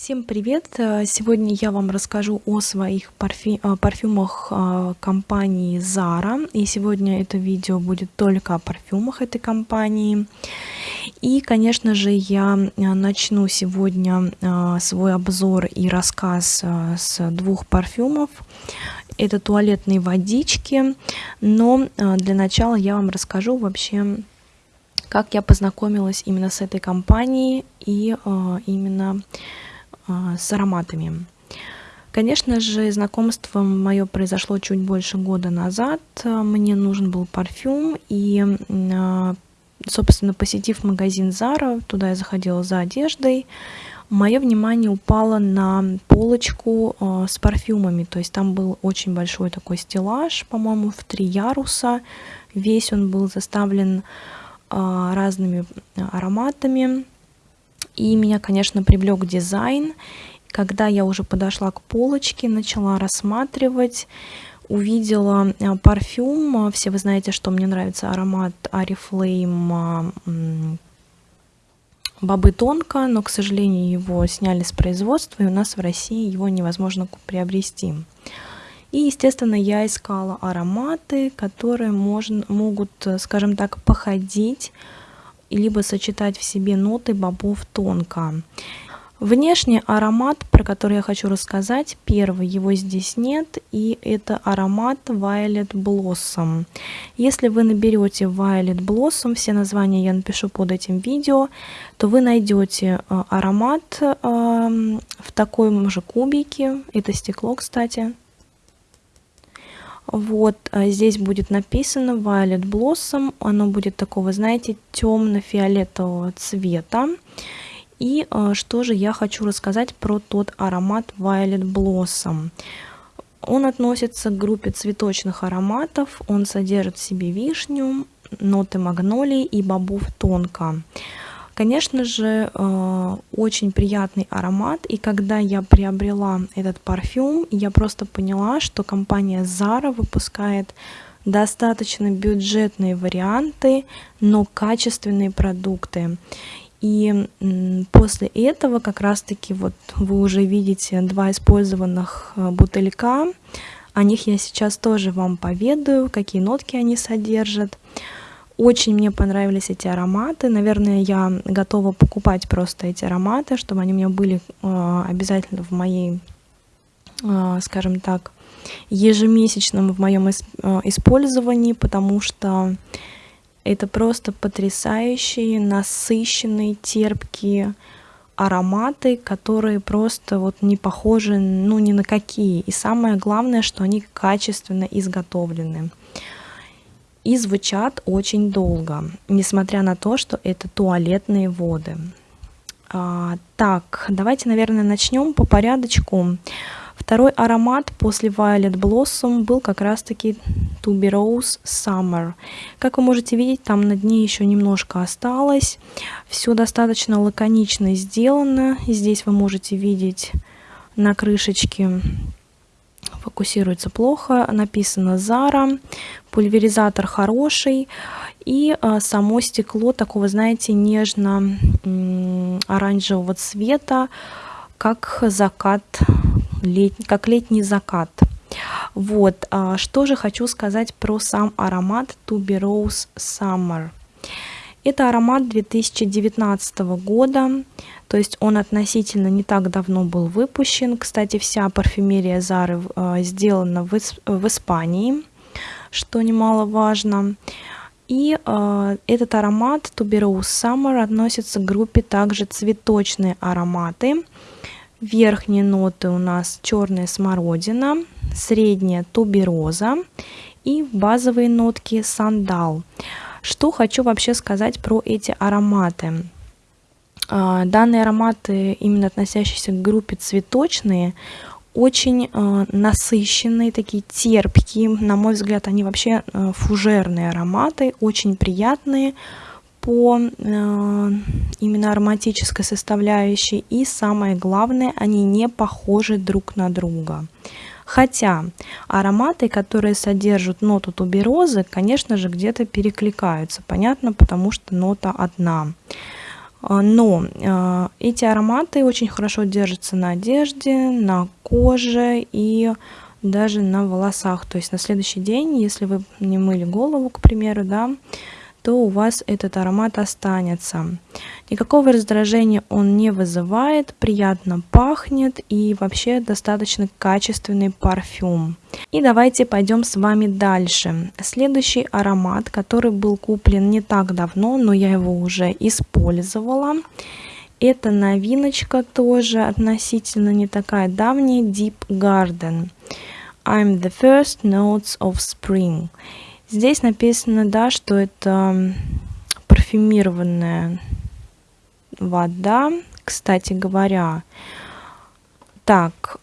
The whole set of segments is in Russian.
Всем привет! Э, сегодня я вам расскажу о своих парфю э, парфюмах э, компании Zara. И сегодня это видео будет только о парфюмах этой компании. И, конечно же, я начну сегодня свой обзор и рассказ с двух парфюмов. Это туалетные водички, но для начала я вам расскажу вообще как я познакомилась именно с этой компанией и именно а, с ароматами. Конечно же, знакомство мое произошло чуть больше года назад. Мне нужен был парфюм, и, а, собственно, посетив магазин Zara, туда я заходила за одеждой, мое внимание упало на полочку а, с парфюмами. То есть там был очень большой такой стеллаж, по-моему, в три яруса. Весь он был заставлен разными ароматами. И меня, конечно, привлек дизайн. Когда я уже подошла к полочке, начала рассматривать, увидела э, парфюм. Все вы знаете, что мне нравится аромат Арифлейм Бобы Тонко, но, к сожалению, его сняли с производства, и у нас в России его невозможно приобрести. И, естественно, я искала ароматы, которые можно, могут, э, скажем так, походить либо сочетать в себе ноты бобов тонко. Внешний аромат, про который я хочу рассказать, первый, его здесь нет, и это аромат Violet Blossom. Если вы наберете Violet Blossom, все названия я напишу под этим видео, то вы найдете э, аромат э, в таком же кубике, это стекло, кстати, вот а здесь будет написано Violet Blossom. Оно будет такого, знаете, темно-фиолетового цвета. И а, что же я хочу рассказать про тот аромат Violet Blossom. Он относится к группе цветочных ароматов. Он содержит в себе вишню, ноты магнолии и бобов тонко. Конечно же, э, очень приятный аромат, и когда я приобрела этот парфюм, я просто поняла, что компания Zara выпускает достаточно бюджетные варианты, но качественные продукты. И после этого как раз-таки вот вы уже видите два использованных э, бутылька. О них я сейчас тоже вам поведаю, какие нотки они содержат. Очень мне понравились эти ароматы. Наверное, я готова покупать просто эти ароматы, чтобы они у меня были э, обязательно в моей, э, скажем так, ежемесячном в моем э, использовании, потому что это просто потрясающие, насыщенные, терпкие ароматы, которые просто вот не похожи ну ни на какие. И самое главное, что они качественно изготовлены и звучат очень долго, несмотря на то, что это туалетные воды. А, так, давайте, наверное, начнем по порядочку. Второй аромат после Violet Blossom был как раз-таки Tuberose Summer. Как вы можете видеть, там на дне еще немножко осталось. Все достаточно лаконично сделано. Здесь вы можете видеть на крышечке фокусируется плохо, написано Zara, пульверизатор хороший, и а, само стекло такого, знаете, нежно-оранжевого цвета, как закат, лет, как летний закат. Вот, а, что же хочу сказать про сам аромат Tuberose Summer. Это аромат 2019 года, то есть он относительно не так давно был выпущен. Кстати, вся парфюмерия Зары э, сделана в, Испании, что немаловажно. И э, этот аромат Tuberose Summer относится к группе также цветочные ароматы. Верхние ноты у нас черная смородина, средняя тубероза и базовые нотки сандал. Что хочу вообще сказать про эти ароматы. А, данные ароматы, именно относящиеся к группе цветочные, очень э, насыщенные, такие терпкие. На мой взгляд, они вообще э, фужерные ароматы, очень приятные по именно ароматической составляющей. И самое главное, они не похожи друг на друга. Хотя ароматы, которые содержат ноту туберозы, конечно же, где-то перекликаются. Понятно, потому что нота одна. А, но э, эти ароматы очень хорошо держатся на одежде, на коже и даже на волосах. То есть на следующий день, если вы не мыли голову, к примеру, да, то у вас этот аромат останется. Никакого раздражения он не вызывает, приятно пахнет и вообще достаточно качественный парфюм. И давайте пойдем с вами дальше. Следующий аромат, который был куплен не так давно, но я его уже использовала. Это новиночка тоже относительно не такая давняя, Deep Garden. I'm the first notes of spring. Здесь написано, да, что это парфюмированная вода. Кстати говоря, так,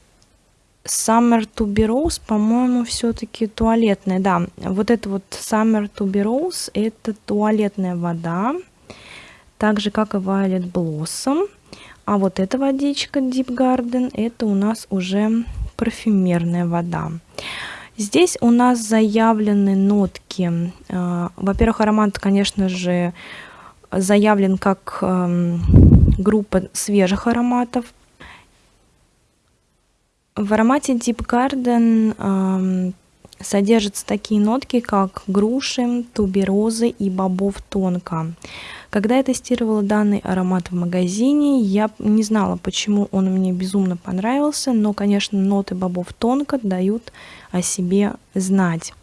Summer Tuberose, по-моему, все-таки туалетная. Да, вот это вот Summer Tuberose, это туалетная вода, так же, как и Violet Blossom. А вот эта водичка Deep Garden, это у нас уже парфюмерная вода. Здесь у нас заявлены нотки. Э, во-первых, аромат, конечно же, заявлен как эм, группа свежих ароматов. В аромате Deep Garden эм, содержатся такие нотки, как груши, туберозы и бобов тонко. Когда я тестировала данный аромат в магазине, я не знала, почему он мне безумно понравился, но, конечно, ноты бобов тонко дают о себе знать.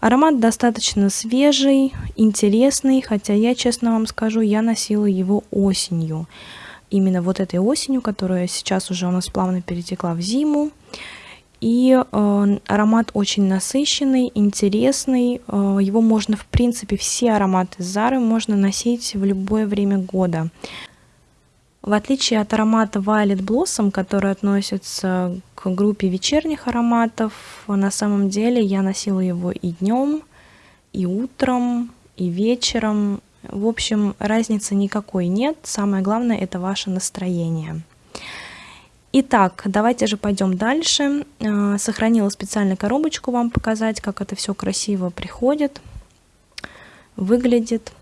Аромат достаточно свежий, интересный, хотя я, честно вам скажу, я носила его осенью. Именно вот этой осенью, которая сейчас уже у нас плавно перетекла в зиму. И э, аромат очень насыщенный, интересный. Э, его можно, в принципе, все ароматы Зары можно носить в любое время года. В отличие от аромата Violet Blossom, который относится к группе вечерних ароматов, на самом деле я носила его и днем, и утром, и вечером. В общем, разницы никакой нет. Самое главное это ваше настроение. Итак, давайте же пойдем дальше. Э, сохранила специально коробочку вам показать, как это все красиво приходит, выглядит.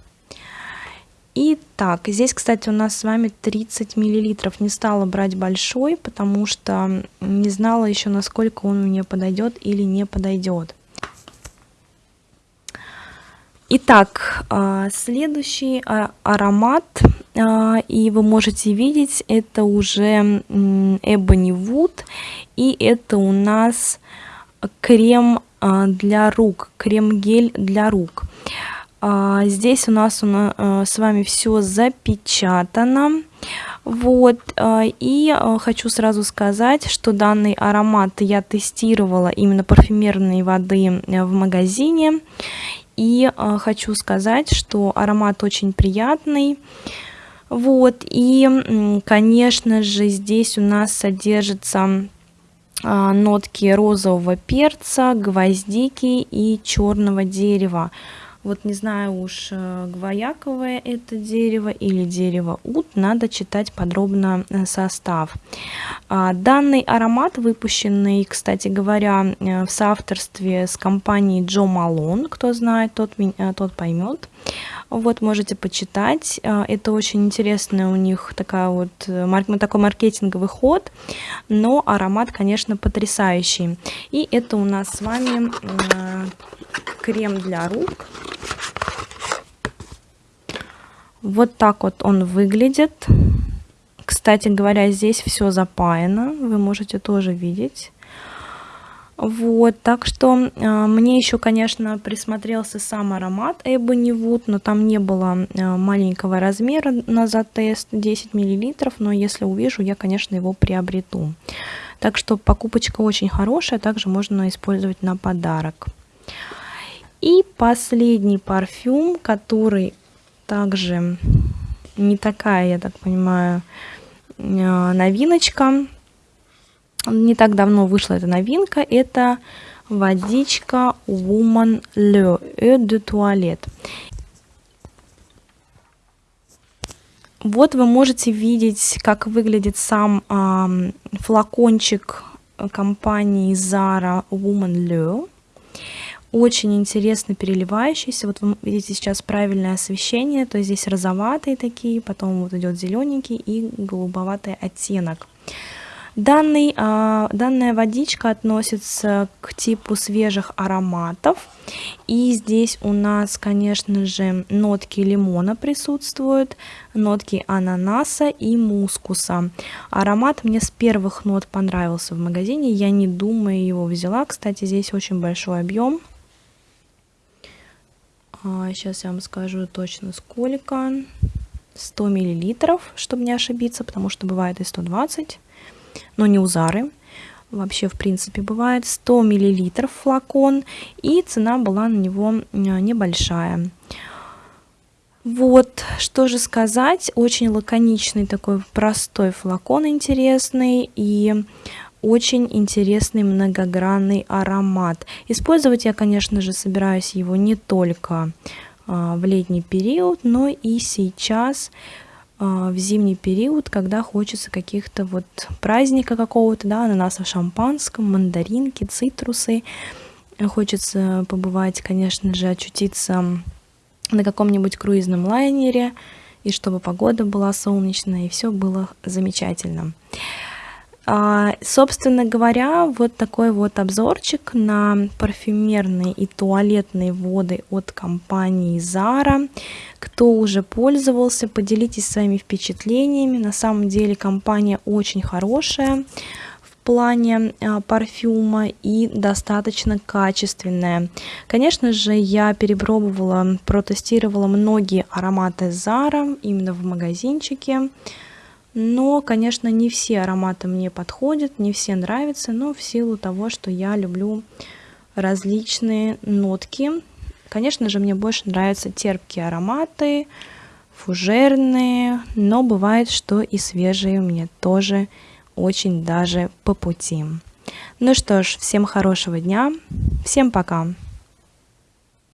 Итак, здесь, кстати, у нас с вами 30 миллилитров. Не стала брать большой, потому что не знала еще, насколько он мне подойдет или не подойдет. Итак, э, следующий а, аромат а, и вы можете видеть, это уже Ebony Wood, и это у нас крем а, для рук, крем-гель для рук. А, здесь у нас с вами все запечатано. Вот, и хочу сразу сказать, что данный аромат я тестировала именно парфюмерной воды в магазине. И хочу сказать, что аромат очень приятный. Вот, и, конечно же, здесь у нас содержатся а, нотки розового перца, гвоздики и черного дерева. Вот не знаю уж, э, гвояковое это дерево или дерево ут, надо читать подробно э, состав. А, данный аромат, выпущенный, кстати говоря, э, в соавторстве с компанией Джо Малон, кто знает, тот, тот поймет. Вот, можете почитать. Это очень интересная у них такая вот, такой маркетинговый ход, но аромат, конечно, потрясающий. И это у нас с вами крем для рук. Вот так вот он выглядит. Кстати говоря, здесь все запаяно, вы можете тоже видеть. Вот, так что э, мне еще, конечно, присмотрелся сам аромат Ebony Wood, но там не было э, маленького размера на затест 10 мл, но если увижу, я, конечно, его приобрету. Так что покупочка очень хорошая, также можно использовать на подарок. И последний парфюм, который также не такая, я так понимаю, э, новиночка. Не так давно вышла эта новинка. Это водичка Woman Le Eau de Toilette. Вот вы можете видеть, как выглядит сам э, флакончик компании Zara Woman Le. Очень интересно переливающийся. Вот вы видите сейчас правильное освещение, то есть здесь розоватые такие, потом вот идет зелененький и голубоватый оттенок. Данный, а, данная водичка относится к типу свежих ароматов. И здесь у нас, конечно же, нотки лимона присутствуют, нотки ананаса и мускуса. Аромат мне с первых нот понравился в магазине, я не думаю его взяла. Кстати, здесь очень большой объем. Сейчас а, я вам скажу точно сколько. 100 миллилитров, чтобы не ошибиться, потому что бывает и 120 но не у Зары. Вообще, в принципе, бывает 100 миллилитров флакон, и цена была на него э, небольшая. Вот, что же сказать, очень лаконичный такой простой флакон интересный и очень интересный многогранный аромат. Использовать я, конечно же, собираюсь его не только а, в летний период, но и сейчас а, в зимний период, когда хочется каких-то вот праздника какого-то, да, ананаса в шампанском, мандаринки, цитрусы. Хочется побывать, конечно же, очутиться на каком-нибудь круизном лайнере, и чтобы погода была солнечная, и все было замечательно. А, собственно говоря, вот такой вот обзорчик на парфюмерные и туалетные воды от компании Zara. Кто уже пользовался, поделитесь своими впечатлениями. На самом деле компания очень хорошая плане а, парфюма и достаточно качественная. Конечно же, я перепробовала, протестировала многие ароматы Zara именно в магазинчике. Но, конечно, не все ароматы мне подходят, не все нравятся, но в силу того, что я люблю различные нотки. Конечно же, мне больше нравятся терпкие ароматы, фужерные, но бывает, что и свежие мне тоже очень даже по пути. Ну что ж, всем хорошего дня, всем пока!